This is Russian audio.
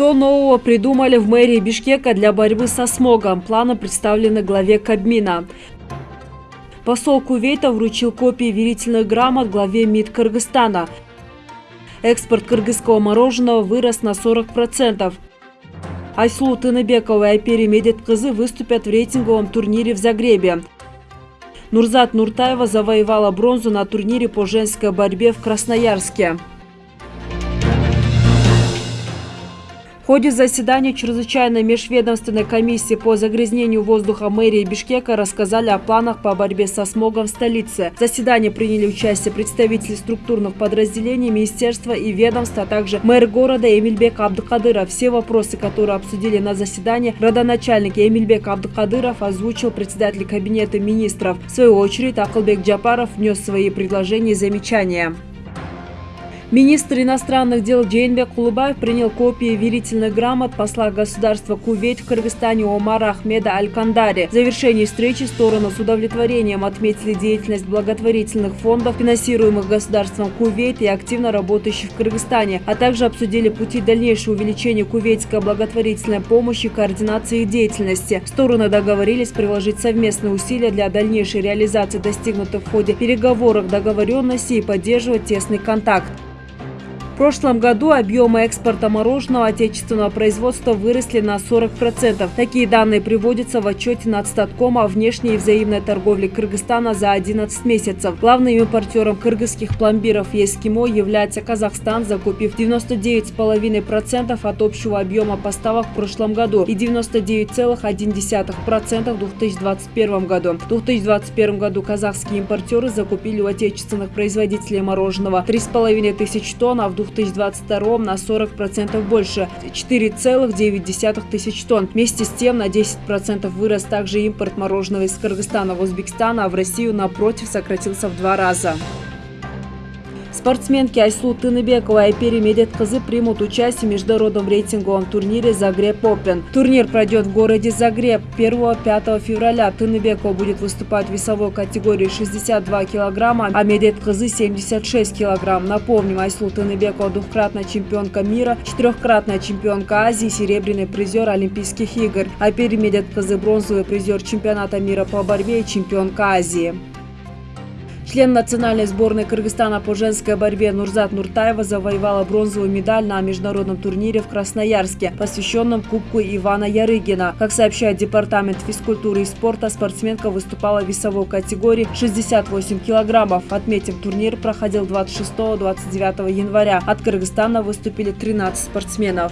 Что нового придумали в мэрии Бишкека для борьбы со смогом? Планы представлены главе Кабмина. Посол Кувейта вручил копии верительных грамот главе МИД Кыргызстана. Экспорт кыргызского мороженого вырос на 40%. Айслу Тыныбекова и Айпери Медеткызы выступят в рейтинговом турнире в Загребе. Нурзат Нуртаева завоевала бронзу на турнире по женской борьбе в Красноярске. Ходе заседания чрезвычайной межведомственной комиссии по загрязнению воздуха мэрии Бишкека рассказали о планах по борьбе со смогом в столице. В заседании приняли участие представители структурных подразделений, министерства и ведомства, а также мэр города Эмильбек Абдукадыров. Все вопросы, которые обсудили на заседании, родоначальник Эмильбек Абдукадыров озвучил председатель кабинета министров. В свою очередь Акылбек Джапаров внес свои предложения и замечания. Министр иностранных дел Джейнбек Кулубаев принял копии верительных грамот посла государства Кувейт в Кыргызстане Омара Ахмеда Аль-Кандари. В завершении встречи стороны с удовлетворением отметили деятельность благотворительных фондов, финансируемых государством Кувейт и активно работающих в Кыргызстане, а также обсудили пути дальнейшего увеличения кувейтской благотворительной помощи и координации их деятельности. Стороны договорились приложить совместные усилия для дальнейшей реализации достигнутых в ходе переговоров договоренности и поддерживать тесный контакт прошлом году объемы экспорта мороженого отечественного производства выросли на 40%. Такие данные приводятся в отчете Нацстатком о внешней и взаимной торговле Кыргызстана за 11 месяцев. Главным импортером кыргызских пломбиров и является Казахстан, закупив 99,5% от общего объема поставок в прошлом году и 99,1% в 2021 году. В 2021 году казахские импортеры закупили у отечественных производителей мороженого 3,5 тысяч тонн, а в 2022 на 40% больше – 4,9 тысяч тонн. Вместе с тем на 10% вырос также импорт мороженого из Кыргызстана в Узбекистан, а в Россию, напротив, сократился в два раза. Спортсменки Айслу Тыныбекова и Айпери Медеткызы примут участие в международном рейтинговом турнире «Загреб Опен». Турнир пройдет в городе Загреб 1-5 февраля. Тыныбекова будет выступать в весовой категории 62 килограмма, а Медеткызы 76 килограмм. Напомним, Айслу Тыныбекова двукратная чемпионка мира, четырехкратная чемпионка Азии, серебряный призер Олимпийских игр. Айпери Медеткызы бронзовый призер чемпионата мира по борьбе и чемпионка Азии. Член национальной сборной Кыргызстана по женской борьбе Нурзат Нуртаева завоевала бронзовую медаль на международном турнире в Красноярске, посвященном Кубку Ивана Ярыгина. Как сообщает Департамент физкультуры и спорта, спортсменка выступала в весовой категории 68 килограммов. Отметим, турнир проходил 26-29 января. От Кыргызстана выступили 13 спортсменов.